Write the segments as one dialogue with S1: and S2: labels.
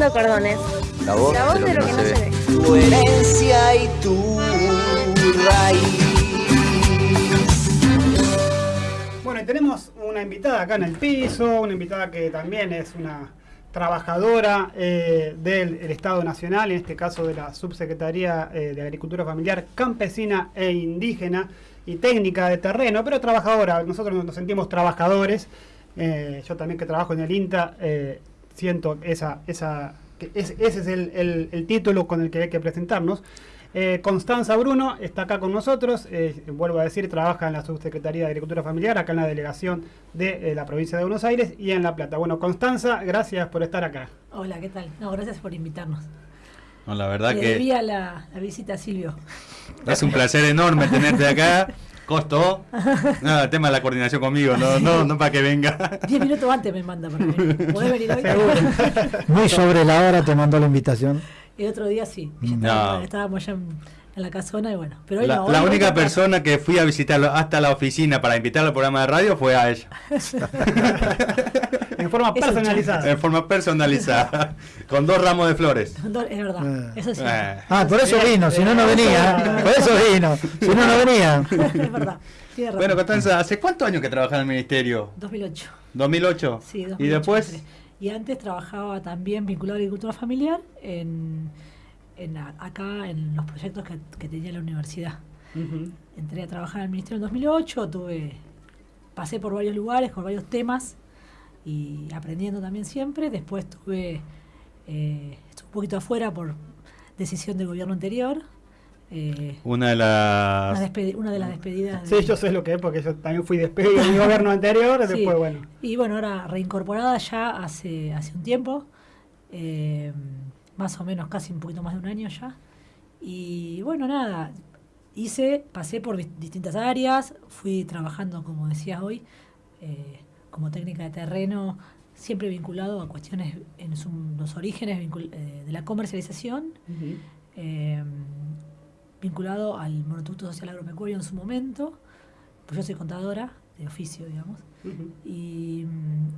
S1: cordones.
S2: La voz,
S1: La voz de lo que no se ve.
S2: Tu herencia y tu raíz.
S3: Bueno, y tenemos una invitada acá en el piso, una invitada que también es una trabajadora eh, del el Estado Nacional, en este caso de la Subsecretaría eh, de Agricultura Familiar Campesina e Indígena y Técnica de Terreno, pero trabajadora. Nosotros nos sentimos trabajadores. Eh, yo también que trabajo en el INTA, eh, siento esa, esa, que es- ese es el, el- el título con el que hay que presentarnos. Eh, Constanza Bruno está acá con nosotros, eh, vuelvo a decir, trabaja en la Subsecretaría de Agricultura Familiar, acá en la delegación de eh, la provincia de Buenos Aires y en La Plata. Bueno, Constanza, gracias por estar acá.
S4: Hola, ¿qué tal? No, gracias por invitarnos.
S5: No, la verdad
S4: Le
S5: que
S4: debía la, la visita a Silvio.
S5: es un placer enorme tenerte acá. Costó. No, el tema de la coordinación conmigo, no, no, no para que venga.
S4: Diez minutos antes me manda para venir. ¿Podés venir hoy?
S6: Muy sobre la hora te mandó la invitación.
S4: El otro día sí. ya
S5: No.
S4: estábamos allá en, en la casona y bueno. Pero hoy
S5: La,
S4: no, hoy
S5: la
S4: voy
S5: única persona que fui a visitarlo hasta la oficina para invitarlo al programa de radio fue a ella.
S3: En forma personalizada.
S5: En forma personalizada. Con dos ramos de flores.
S4: Es verdad,
S6: Eh.
S4: eso sí.
S5: Eh,
S6: Ah, por eso vino, si no, no venía. Por eso vino, si no, no venía.
S4: es verdad.
S5: Bueno, Constanza, ¿hace cuántos años que trabajas en el ministerio?
S4: 2008.
S5: ¿2008?
S4: Sí, 2008.
S5: ¿Y después?
S4: Y antes trabajaba también vinculado a agricultura familiar en, en acá en los proyectos que, que tenía la universidad. Entré a trabajar en el ministerio en 2008, tuve, pasé por varios lugares, por varios temas y aprendiendo también siempre. Después tuve, eh, estuve un poquito afuera por decisión del gobierno anterior. eh,
S5: Una de
S4: una,
S5: las...
S4: despedi- una de las despedidas.
S3: Sí,
S4: de-
S3: yo sé lo que es porque yo también fui despedido en mi gobierno anterior,
S4: Sí.
S3: después bueno.
S4: Y bueno, ahora reincorporada ya hace, hace un tiempo, eh, más o menos casi un poquito más de un año ya. Y bueno, nada, hice, pasé por dis- distintas áreas, fui trabajando, como decías hoy, eh, como técnica de terreno, siempre vinculado a cuestiones en su- los orígenes eh, de la comercialización, eh, vinculado al monotucto social agropecuario en su momento, pues yo soy contadora de oficio, digamos. Y,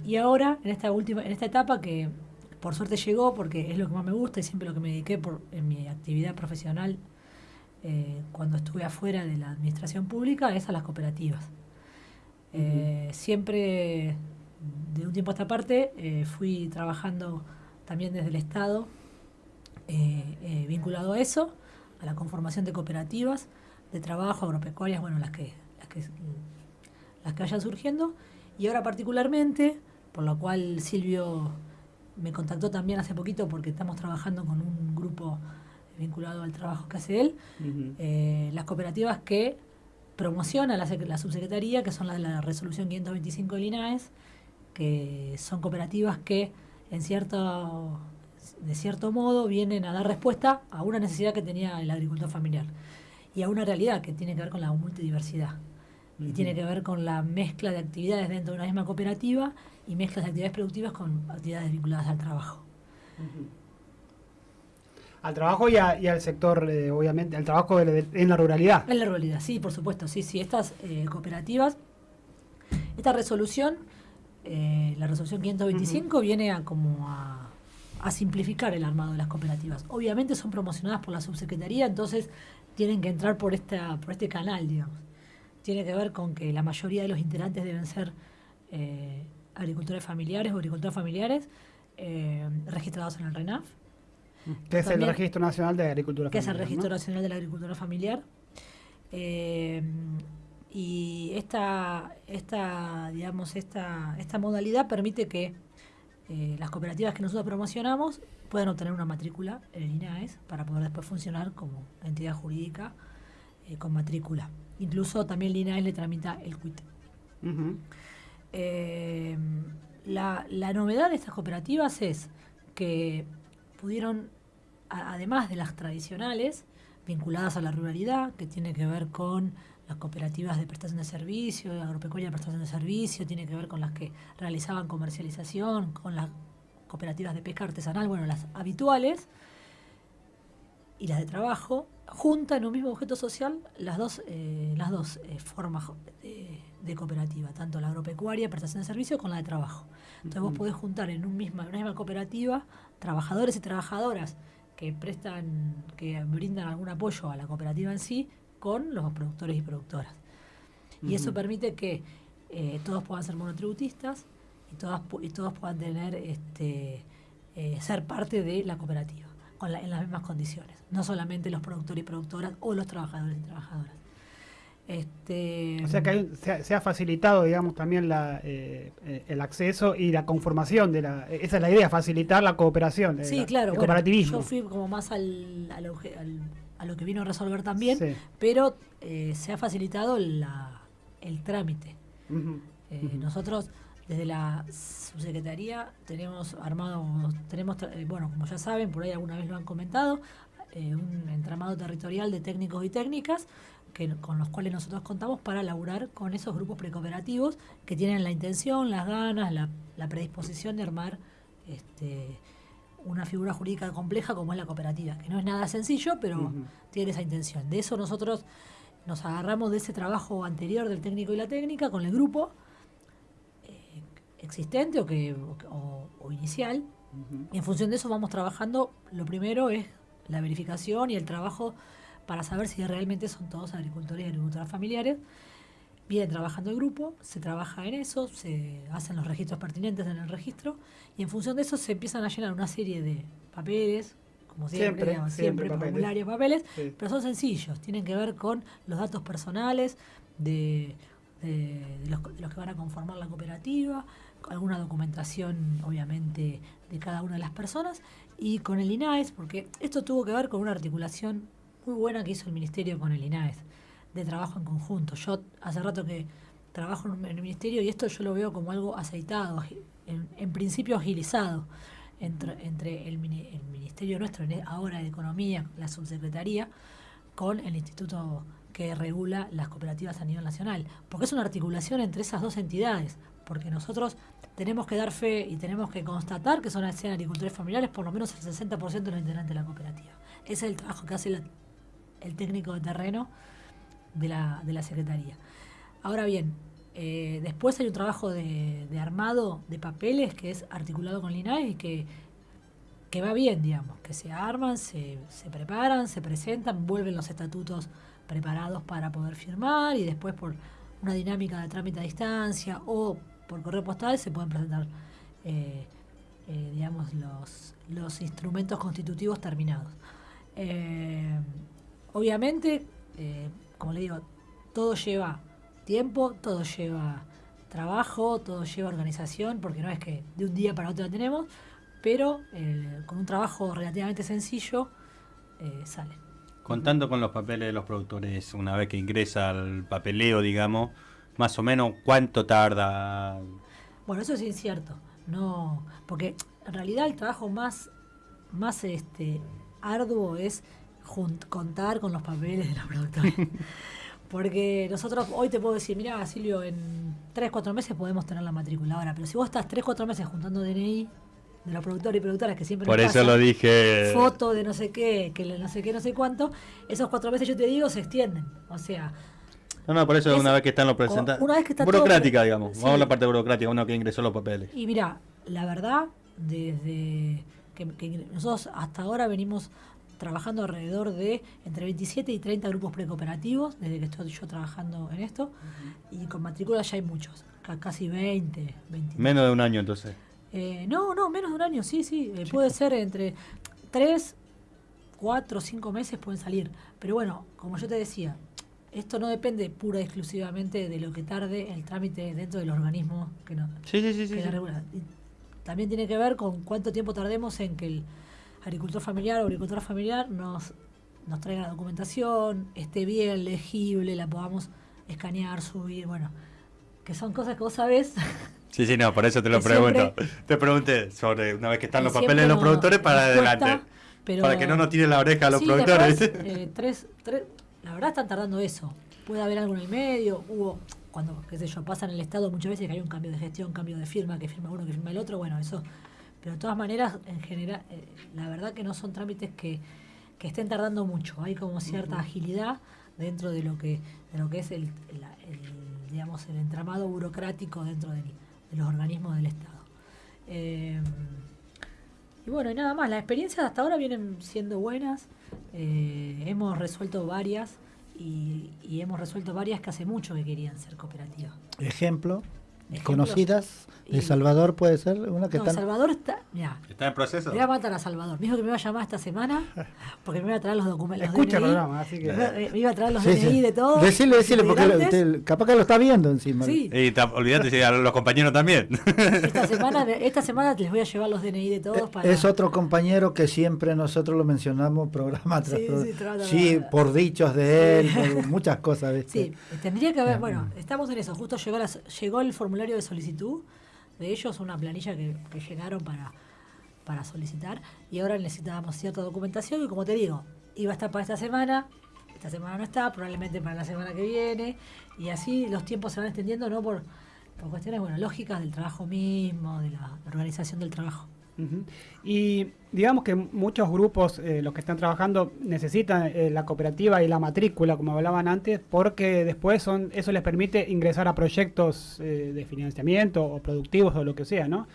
S4: y ahora, en esta última, en esta etapa que por suerte llegó, porque es lo que más me gusta y siempre lo que me dediqué por, en mi actividad profesional eh, cuando estuve afuera de la administración pública, es a las cooperativas. Eh, siempre, de un tiempo a esta parte, eh, fui trabajando también desde el Estado, eh, vinculado a eso, a la conformación de cooperativas de trabajo, agropecuarias, bueno, las que, las que, las que vayan surgiendo. Y ahora particularmente, por lo cual Silvio me contactó también hace poquito porque estamos trabajando con un grupo vinculado al trabajo que hace él, las cooperativas que promociona la, la subsecretaría, que son las de la resolución 525 del INAES, que son cooperativas que en cierto, de cierto modo vienen a dar respuesta a una necesidad que tenía el agricultor familiar y a una realidad que tiene que ver con la multidiversidad. Y tiene que ver con la mezcla de actividades dentro de una misma cooperativa y mezclas de actividades productivas con actividades vinculadas al trabajo.
S3: Al trabajo y, a- y al sector, eh, obviamente, al trabajo de- de- en la ruralidad.
S4: En la realidad, sí, por supuesto, sí, sí. Estas eh, cooperativas, esta resolución, eh, la resolución 525, viene a como a, a simplificar el armado de las cooperativas. Obviamente son promocionadas por la subsecretaría, entonces tienen que entrar por esta, por este canal, digamos. Tiene que ver con que la mayoría de los integrantes deben ser eh, agricultores familiares o agricultores familiares eh, registrados en el RENAF.
S3: Que es el Registro Nacional de Agricultura
S4: que es el
S3: Familiar,
S4: Registro
S3: ¿no?
S4: Nacional de la Agricultura Familiar. Eh, y esta, esta, digamos, esta, esta modalidad permite que eh, las cooperativas que nosotros promocionamos puedan obtener una matrícula en el INAES para poder después funcionar como entidad jurídica eh, con matrícula. Incluso también el INAES le tramita el CUIT. Eh, la, la novedad de estas cooperativas es que pudieron, además de las tradicionales, vinculadas a la ruralidad, que tiene que ver con las cooperativas de prestación de servicio, agropecuaria de prestación de servicio, tiene que ver con las que realizaban comercialización, con las cooperativas de pesca artesanal, bueno, las habituales, y las de trabajo, junta en un mismo objeto social las dos, eh, las dos eh, formas de, de cooperativa, tanto la agropecuaria, prestación de servicio, con la de trabajo. Entonces vos podés juntar en un misma, una misma cooperativa trabajadores y trabajadoras que prestan, que brindan algún apoyo a la cooperativa en sí, con los productores y productoras. Y eso permite que eh, todos puedan ser monotributistas y, todas, y todos puedan tener este, ser parte de la cooperativa con la- en las mismas condiciones. No solamente los productores y productoras o los trabajadores y trabajadoras. Este,
S3: O sea que hay- se, ha, se ha facilitado, digamos, también la, eh, eh, el acceso y la conformación de la. Esa es la idea, facilitar la cooperación. eh,
S4: Sí,
S3: la-
S4: claro.
S3: El
S4: bueno,
S3: cooperativismo.
S4: yo fui como más al, al obje- al- a lo que vino a resolver también,
S3: Sí.
S4: pero eh, se ha facilitado la- el trámite. Nosotros desde la subsecretaría tenemos armado, tenemos, eh, bueno, como ya saben, por ahí alguna vez lo han comentado, eh, un entramado territorial de técnicos y técnicas que, con los cuales nosotros contamos para laburar con esos grupos precooperativos que tienen la intención, las ganas, la, la predisposición de armar este, una figura jurídica compleja como es la cooperativa, que no es nada sencillo, pero tiene esa intención. De eso nosotros nos agarramos de ese trabajo anterior del técnico y la técnica con el grupo existente o, que, o, o inicial. Y en función de eso vamos trabajando. Lo primero es la verificación y el trabajo para saber si realmente son todos agricultores y agricultoras familiares. Viene trabajando el grupo, se trabaja en eso, se hacen los registros pertinentes en el registro y en función de eso se empiezan a llenar una serie de papeles, como siempre,
S3: Siempre,
S4: digamos,
S3: siempre
S4: siempre,
S3: papeles.
S4: formularios, papeles,
S3: Sí.
S4: pero son sencillos, tienen que ver con los datos personales de, de- de los, de los que van a conformar la cooperativa, alguna documentación, obviamente, de cada una de las personas, y con el INAES, porque esto tuvo que ver con una articulación muy buena que hizo el Ministerio con el INAES, de trabajo en conjunto. Yo hace rato que trabajo en, el Ministerio y esto yo lo veo como algo aceitado, en, principio agilizado entre, entre el, mini- el Ministerio nuestro, e- ahora de Economía, la Subsecretaría, con el instituto que regula las cooperativas a nivel nacional. Porque es una articulación entre esas dos entidades. Porque nosotros tenemos que dar fe y tenemos que constatar que son sean agricultores familiares por lo menos el 60% de los integrantes de la cooperativa. Ese es el trabajo que hace la- el técnico de terreno de la, de la Secretaría. Ahora bien, eh, después hay un trabajo de, de armado de papeles que es articulado con LINAE y que, que va bien, digamos, que se arman, se, se preparan, se presentan, vuelven los estatutos preparados para poder firmar y después por una dinámica de trámite a distancia o por correo postal se pueden presentar, eh, eh, digamos, los, los instrumentos constitutivos terminados. Eh, obviamente, como le digo, todo lleva tiempo, todo lleva trabajo, todo lleva organización, porque no es que de un día para otro la tenemos, pero con un trabajo relativamente sencillo sale.
S5: Contando con los papeles de los productores, una vez que ingresa al papeleo, digamos, más o menos cuánto tarda.
S4: Bueno, eso es incierto, no, porque en realidad el trabajo más, más este, arduo es contar con los papeles de los productores. Porque nosotros hoy te puedo decir, mira, Silvio, en 3, 4 meses podemos tener la matrícula ahora, pero si vos estás 3, 4 meses juntando DNI de los productores y productoras que siempre
S5: Por eso lo dije.
S4: foto de no sé qué, que no sé qué, no sé cuánto, esos cuatro meses yo te digo se extienden. O sea,
S5: No, no, por eso
S4: Es-
S5: una vez que están los presentados.
S4: una vez que está todo
S5: burocrática, digamos.
S4: Sí.
S5: Vamos a la parte burocrática, uno que ingresó los papeles.
S4: Y mira, la verdad, desde que, que nosotros hasta ahora venimos trabajando alrededor de entre 27 y 30 grupos precooperativos, desde que estoy yo trabajando en esto, y con matrícula ya hay muchos, ca- casi 20, 20.
S5: Menos de un año, entonces.
S4: Eh, no, no, menos de un año, sí, sí, eh, puede ser entre 3, 4, 5 meses pueden salir. Pero bueno, como yo te decía, esto no depende pura y exclusivamente de lo que tarde el trámite dentro del organismo que no,
S5: Sí, sí, sí. sí,
S4: también tiene que ver con cuánto tiempo tardemos en que el agricultor familiar o agricultora familiar nos, nos traiga la documentación, esté bien, legible, la podamos escanear, subir, bueno, que son cosas que vos sabés.
S5: Sí, sí, no, por eso te lo pregunto.
S4: siempre-
S5: Te pregunté sobre una vez que están los papeles de los
S4: nos-
S5: productores para
S4: nos cuesta,
S5: adelante.
S4: pero-
S5: Para que no nos tiren la oreja a los
S4: Sí, ¿te
S5: productores.
S4: Eh, tres, tres, la verdad están tardando eso. Puede haber algo en el medio, hubo, cuando, qué sé yo, pasa en el Estado muchas veces que hay un cambio de gestión, cambio de firma, que firma uno, que firma el otro, bueno, eso. Pero de todas maneras, en general, eh, la verdad que no son trámites que, que estén tardando mucho. Hay como cierta agilidad dentro de lo que, de lo que es el, la- el, digamos, el entramado burocrático dentro del- de los organismos del Estado. Eh, y bueno, y nada más, las experiencias hasta ahora vienen siendo buenas. Eh, hemos resuelto varias y, y hemos resuelto varias que hace mucho que querían ser cooperativas.
S6: Ejemplo,
S4: Ejemplos.
S6: conocidas. De Salvador puede ser una que
S4: No. Salvador está.
S5: ¿Está en proceso?
S4: voy a matar a Salvador. Me dijo que me iba a llamar esta semana porque me iba a traer los documentos.
S3: Escucha el programa, así que.
S4: Me, me iba a traer los
S6: Sí,
S4: DNI
S6: sí.
S4: de todos.
S6: Decile, decile, porque te- capaz que lo está viendo encima.
S4: Sí,
S5: Y olvídate, si a los compañeros también.
S4: esta semana, esta semana les voy a llevar los DNI de todos para.
S6: Eh, Es otro compañero que siempre nosotros lo mencionamos programa tras
S4: Sí,
S6: programa.
S4: sí,
S6: por dichos de él, por muchas cosas. ¿viste?
S4: Sí, tendría que haber, bueno, estamos en eso, justo llegó, la- llegó el formulario de solicitud de ellos, una planilla que, que llenaron para, para solicitar, y ahora necesitábamos cierta documentación, y como te digo, iba a estar para esta semana, esta semana no está, probablemente para la semana que viene, y así los tiempos se van extendiendo, no por, por cuestiones bueno, lógicas del trabajo mismo, de la organización del trabajo.
S3: Y digamos que muchos grupos, eh, los que están trabajando, necesitan eh, la cooperativa y la matrícula, como hablaban antes, porque después son eso les permite ingresar a proyectos eh, de financiamiento o productivos o lo que sea, ¿no?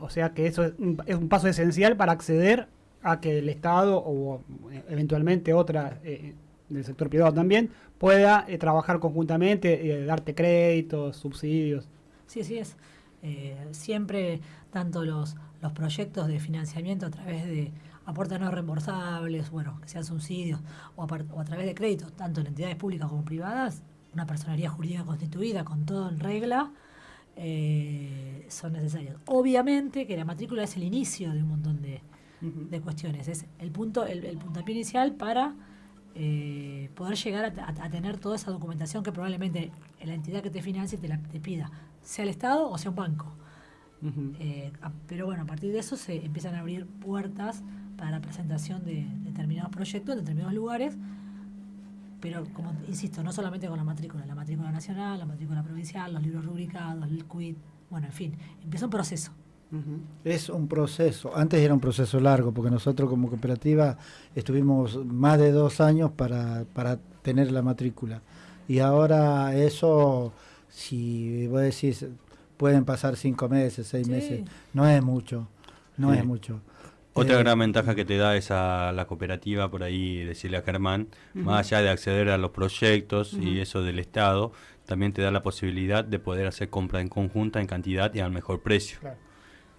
S3: O sea que eso es un, es un paso esencial para acceder a que el Estado o eventualmente otra del sector privado también pueda trabajar conjuntamente, darte créditos, subsidios.
S4: Sí, así es. Eh, siempre tanto los, los proyectos de financiamiento a través de aportes no reembolsables, bueno, que sean subsidios, o a, o a través de créditos, tanto en entidades públicas como privadas, una personería jurídica constituida con todo en regla, eh, son necesarios. Obviamente que la matrícula es el inicio de un montón de, de cuestiones, es el punto, el, el puntapié inicial para eh, poder llegar a, a- a tener toda esa documentación que probablemente la entidad que te financie te, la, te pida, sea el Estado o sea un banco. Eh, a- pero bueno, a partir de eso se empiezan a abrir puertas para la presentación de determinados proyectos en determinados lugares, pero como insisto, no solamente con la matrícula, la matrícula nacional, la matrícula provincial, los libros rubricados, el quit, bueno, en fin, empieza un proceso.
S3: Ujú.
S6: Es un proceso. Antes era un proceso largo, porque nosotros como cooperativa estuvimos más de dos años para, para tener la matrícula. Y ahora eso, si vos decís, pueden pasar cinco meses, seis
S4: Sí.
S6: meses, no es mucho. No
S5: Sí.
S6: es mucho.
S5: Otra
S6: Eh,
S5: gran ventaja que te da esa la cooperativa, por ahí decirle a Germán, más allá de acceder a los proyectos y eso del Estado, también te da la posibilidad de poder hacer compra en conjunta, en cantidad y al mejor precio.
S3: Claro.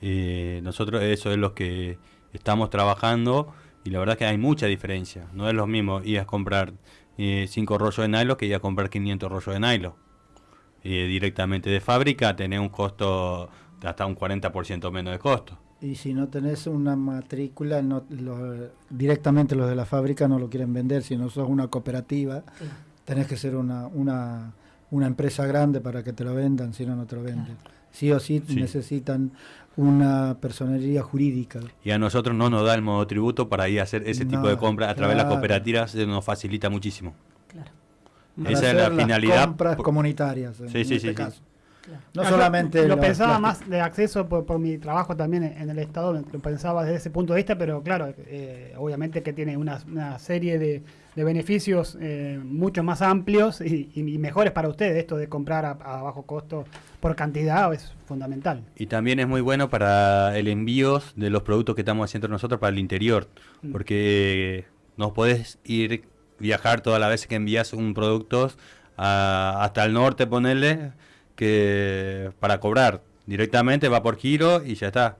S5: Eh, nosotros eso es lo que estamos trabajando y la verdad que hay mucha diferencia. No es lo mismo ir a comprar 5 rollos de nylon que ir a comprar 500 rollos de nylon. Eh, directamente de fábrica tenés un costo de hasta un 40% menos de costo.
S6: Y si no tenés una matrícula, no, lo- directamente los de la fábrica no lo quieren vender. Si no sos una cooperativa,
S4: Sí.
S6: tenés que ser una, una, una empresa grande para que te lo vendan, si no, no te lo venden. Sí o sí,
S5: Sí.
S6: necesitan una personería jurídica.
S5: Y a nosotros no nos da el modo tributo para ir a hacer ese tipo de compra a través de las cooperativas, se nos facilita muchísimo.
S6: Para
S5: Esa es la
S6: las
S5: finalidad.
S6: compras comunitarias, en
S5: Sí, sí,
S6: este
S5: sí,
S6: caso.
S4: claro.
S6: No solamente
S3: lo pensaba
S6: plásticos.
S3: más de acceso por, por mi trabajo también en, en el Estado, lo pensaba desde ese punto de vista, pero claro, eh, obviamente que tiene una, una serie de, de beneficios eh, mucho más amplios y, mejores para ustedes. Esto de comprar a, a bajo costo por cantidad es fundamental.
S5: Y también es muy bueno para el envío de los productos que estamos haciendo nosotros para el interior,
S3: Mm.
S5: porque no podés ir viajar todas las veces que envías un producto a- hasta el norte, ponerle, que para cobrar. Directamente va por giro y ya está.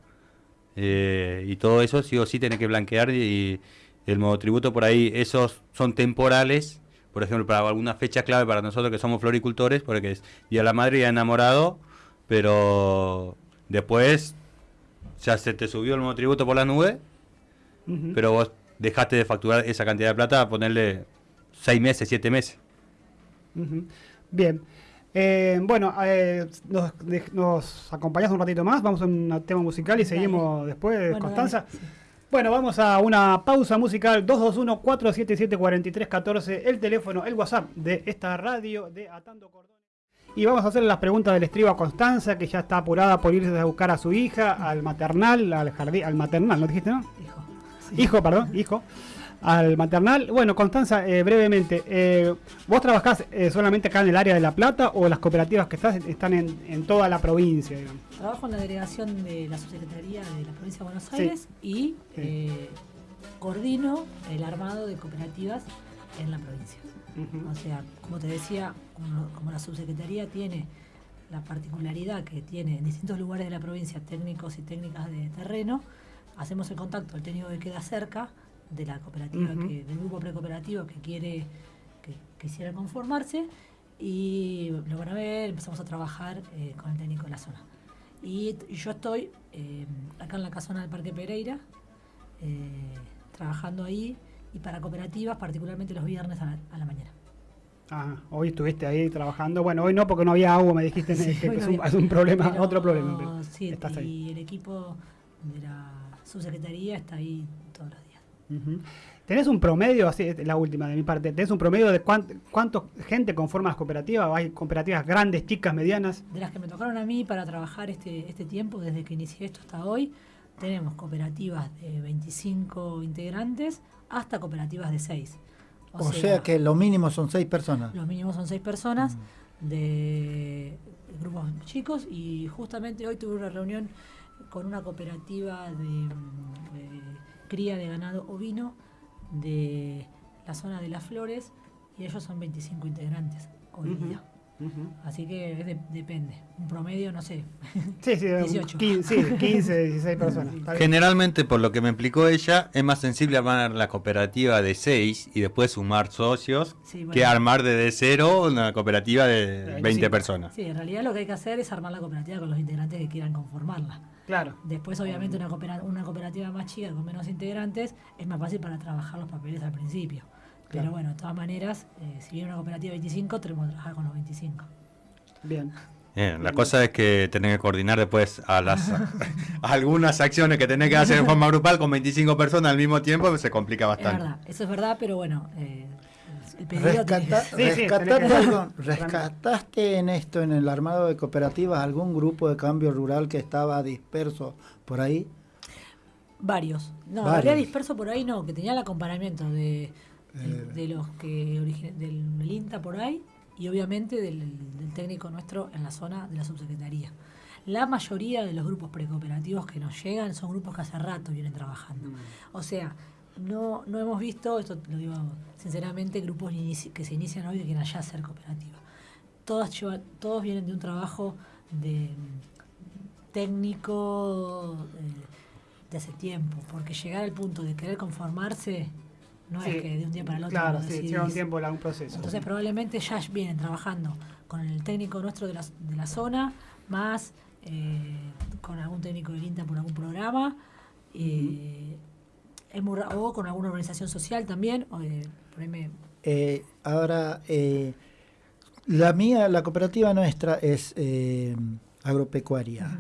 S5: Eh, y todo eso sí o sí tiene que blanquear y, el monotributo por ahí, esos son temporales, por ejemplo, para alguna fecha clave para nosotros que somos floricultores, porque es Día de la Madre y enamorado, pero después ya se te subió el monotributo por la nube, pero vos dejaste de facturar esa cantidad de plata a ponerle seis meses, siete meses.
S3: Bien. Eh, bueno, eh, nos, de- nos acompañás un ratito más, vamos a un tema musical y
S4: Dale.
S3: seguimos después,
S4: Bueno,
S3: Constanza.
S4: dale, sí.
S3: Bueno, vamos a una pausa musical 221-477-4314, el teléfono, el WhatsApp de esta radio de Atando Cordones. Y vamos a hacer las preguntas del estribo a Constanza, que ya está apurada por irse a buscar a su hija, al maternal, al jardín, al maternal, ¿no dijiste, no?
S4: Hijo.
S3: Hijo, perdón, hijo, al maternal. Bueno, Constanza, eh, brevemente, eh, ¿vos trabajás eh, solamente acá en el área de La Plata o las cooperativas que estás están en, en toda la provincia? digamos?
S4: Trabajo en la delegación de la subsecretaría de la provincia de Buenos
S3: Sí.
S4: Aires y
S3: Sí.
S4: eh, coordino el armado de cooperativas en la provincia. O sea, como te decía, como, como la subsecretaría tiene la particularidad que tiene en distintos lugares de la provincia técnicos y técnicas de terreno, hacemos el contacto al técnico que queda cerca de la cooperativa, que, del grupo precooperativo que quiere que quisiera conformarse y lo van a ver, empezamos a trabajar eh, con el técnico de la zona. Y yo estoy eh, acá en la casona del Parque Pereira, eh, trabajando ahí y para cooperativas, particularmente los viernes a la, a la mañana.
S3: Ah, hoy estuviste ahí trabajando. Bueno, hoy no porque no había agua, me dijiste
S4: Sí,
S3: que,
S4: hoy
S3: es,
S4: no
S3: un,
S4: había.
S3: es un problema,
S4: Pero,
S3: otro problema. pero
S4: sí,
S3: estás ahí.
S4: y el equipo de la subsecretaría está ahí todos los días.
S3: Ujú. ¿Tenés un promedio, así es la última de mi parte, ¿tenés un promedio de cuánto, cuánto gente conforma las cooperativas? ¿O ¿Hay cooperativas grandes, chicas, medianas?
S4: De las que me tocaron a mí para trabajar este, este tiempo, desde que inicié esto hasta hoy, tenemos cooperativas de 25 integrantes hasta cooperativas de 6.
S6: O, sea, que lo mínimo son seis personas.
S4: Los mínimos son seis personas
S6: Mm.
S4: de grupos chicos y justamente hoy tuve una reunión con una cooperativa de, de cría de ganado ovino de la zona de las flores y ellos son 25 integrantes hoy día. Así que de- depende. Un promedio, no sé.
S3: Sí, sí, un
S4: 18.
S3: 15, sí, 15, 16 personas.
S5: Generalmente, por lo que me explicó ella, es más sensible armar la cooperativa de 6 y después sumar socios
S4: Sí, bueno.
S5: que armar desde cero una cooperativa de
S3: De
S5: 20
S3: 25.
S5: personas.
S4: Sí, en realidad lo que hay que hacer es armar la cooperativa con los integrantes que quieran conformarla.
S3: Claro.
S4: Después, obviamente, una, coopera- una cooperativa más chica con menos integrantes es más fácil para trabajar los papeles al principio. Pero bueno, de todas maneras, eh, si viene una cooperativa de 25, tenemos que trabajar con los 25.
S3: Bien.
S5: Bien, la cosa es que tenés que coordinar después a las a algunas acciones que tenés que hacer en forma grupal con 25 personas al mismo tiempo, se complica
S4: Es
S5: bastante.
S4: verdad, eso es verdad, pero bueno, eh,
S6: Rescata-
S3: Sí,
S6: rescataste,
S3: tenés que-
S6: algo- ¿Rescataste en esto, en el armado de cooperativas, algún grupo de cambio rural que estaba disperso por ahí?
S4: Varios. No,
S6: Varios.
S4: habría disperso por ahí, no, que tenía el acompañamiento de, de, de los que del, del INTA por ahí y obviamente del, del técnico nuestro en la zona de la subsecretaría. La mayoría de los grupos precooperativos que nos llegan son grupos que hace rato vienen trabajando. O sea, no, no hemos visto, esto lo digo sinceramente, grupos que se inician hoy que quieren allá hacer cooperativa. Todas llevan- todos vienen de un trabajo de mm, técnico eh, de hace tiempo, porque llegar al punto de querer conformarse no
S3: Sí,
S4: es que de un día para el otro
S3: Claro, sí, lleva un tiempo, un proceso.
S4: Entonces probablemente ya vienen trabajando con el técnico nuestro de la, de la zona, más eh, con algún técnico del INTA por algún programa, eh, o con alguna organización social también. o, eh, por ahí me-
S6: Eh, ahora, eh, la mía, la cooperativa nuestra es eh, agropecuaria.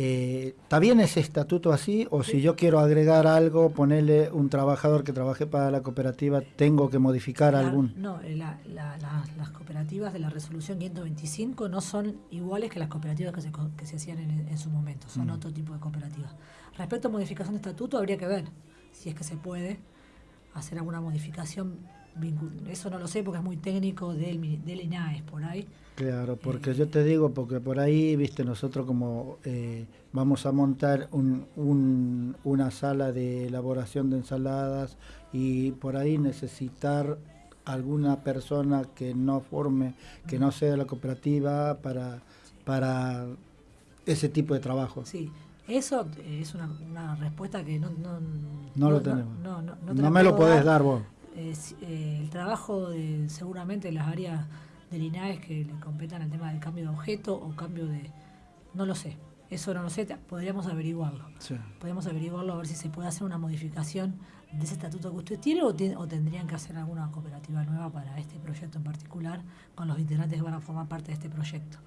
S6: Eh, ¿Está bien ese estatuto así? ¿O si yo quiero agregar algo, ponerle un trabajador que trabaje para la cooperativa, tengo que modificar
S4: la-
S6: algún?
S4: No, eh, la- la- la- las cooperativas de la resolución 525 no son iguales que las cooperativas que se, que se hacían en, en su momento, son
S6: Mm.
S4: otro tipo de cooperativas. Respecto a modificación de estatuto, habría que ver si es que se puede hacer alguna modificación. Eso no lo sé porque es muy técnico del, del INAES por ahí.
S6: Claro, porque yo te digo, porque por ahí, viste, nosotros como eh, vamos a montar un, un- una sala de elaboración de ensaladas y por ahí necesitar alguna persona que no forme, que no sea de la cooperativa para, para ese tipo de trabajo.
S4: Sí, eso es una, una respuesta que no, no,
S6: No lo tenemos.
S4: No, no, no te
S6: me lo podés dar vos.
S4: Eh, eh, el trabajo de seguramente las áreas del INAES que le competan al tema del cambio de objeto o cambio de... No lo sé, eso no lo sé, podríamos averiguarlo.
S6: Sí.
S4: Podemos averiguarlo a ver si se puede hacer una modificación de ese estatuto que usted tiene o, ti- o tendrían que hacer alguna cooperativa nueva para este proyecto en particular con los integrantes que van a formar parte de este proyecto.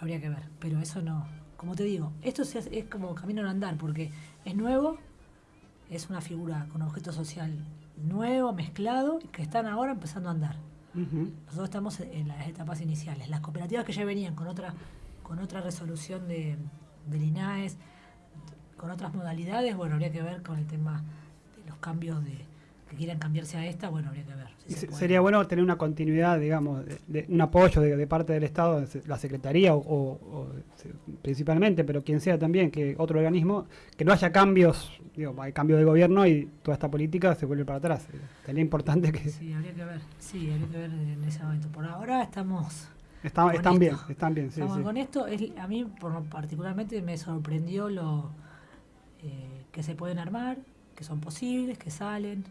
S4: Habría que ver, pero eso no. Como te digo, esto se hace- es como camino en andar porque es nuevo, es una figura con objeto social nuevo, mezclado, que están ahora empezando a andar. Nosotros estamos en las etapas iniciales. Las cooperativas que ya venían con otra, con otra resolución de, del INAES, con otras modalidades, bueno, habría que ver con el tema los cambios de que quieran cambiarse a esta, bueno, habría que ver. si se
S3: sería bueno tener una continuidad, digamos, de, de un apoyo de, de parte del Estado, la Secretaría o, o- o se- principalmente, pero quien sea también, que otro organismo, que no haya cambios, digo, hay cambio de gobierno y toda esta política se vuelve para atrás. Sería importante que
S4: Sí, habría que ver. Sí, habría que ver en ese momento. Por ahora estamos
S3: están, bien, están bien, sí,
S4: Estamos
S3: sí.
S4: con esto. Es, a mí por particularmente me sorprendió lo eh, que se pueden armar, que son posibles, que salen,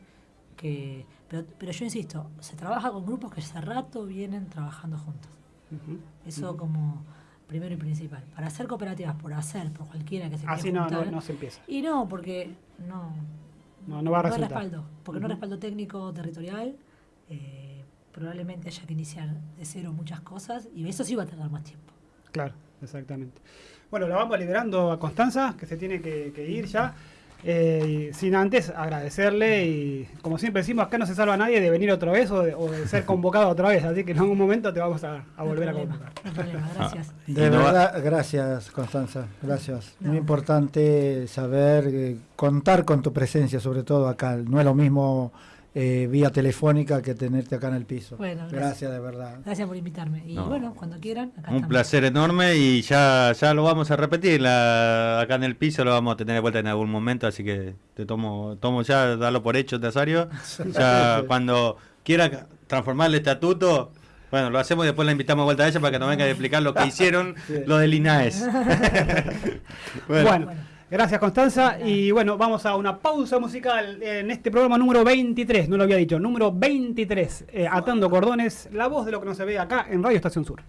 S4: que pero, pero yo insisto, se trabaja con grupos que hace rato vienen trabajando juntos. Eso como primero y principal. Para hacer cooperativas, por hacer, por cualquiera que se
S3: Así
S4: quiera
S3: no, no, no se empieza.
S4: Y no, porque no,
S3: No, no va a resultar.
S4: respaldo, porque no hay
S3: Ujú.
S4: respaldo técnico territorial. eh, probablemente haya que iniciar de cero muchas cosas y eso sí va a tardar más tiempo.
S3: Claro, exactamente. Bueno, la vamos liberando a Constanza, que se tiene que, que ir ya. Eh, sin antes agradecerle y como siempre decimos, acá no se salva nadie de venir otra vez o de, o de ser convocado otra vez, así que en algún momento te vamos a, a
S4: No
S3: volver a
S4: problema,
S3: convocar.
S4: no hay problema, gracias.
S6: De
S5: no va-
S6: verdad, gracias Constanza, gracias.
S4: No.
S6: Muy importante saber, eh, contar con tu presencia, sobre todo acá. No es lo mismo eh, vía telefónica que tenerte acá en el piso.
S4: Bueno, gracias.
S6: gracias de verdad.
S4: Gracias por invitarme. Y
S5: No.
S4: bueno, cuando quieran, acá
S5: Un
S4: estamos.
S5: placer enorme y ya, ya lo vamos a repetir. La, acá en el piso lo vamos a tener de vuelta en algún momento, así que te tomo, tomo ya, darlo por hecho, Nazario. Ya cuando quiera transformar el estatuto, bueno, lo hacemos y después la invitamos de vuelta a ella para que nos venga a explicar lo que hicieron
S6: Sí.
S5: los del INAES.
S3: Bueno,
S4: Bueno.
S3: Gracias Constanza. Y bueno, vamos a una pausa musical en este programa número 23, no lo había dicho, número 23, eh, Atando Cordones, la voz de lo que no se ve acá en Radio Estación Sur.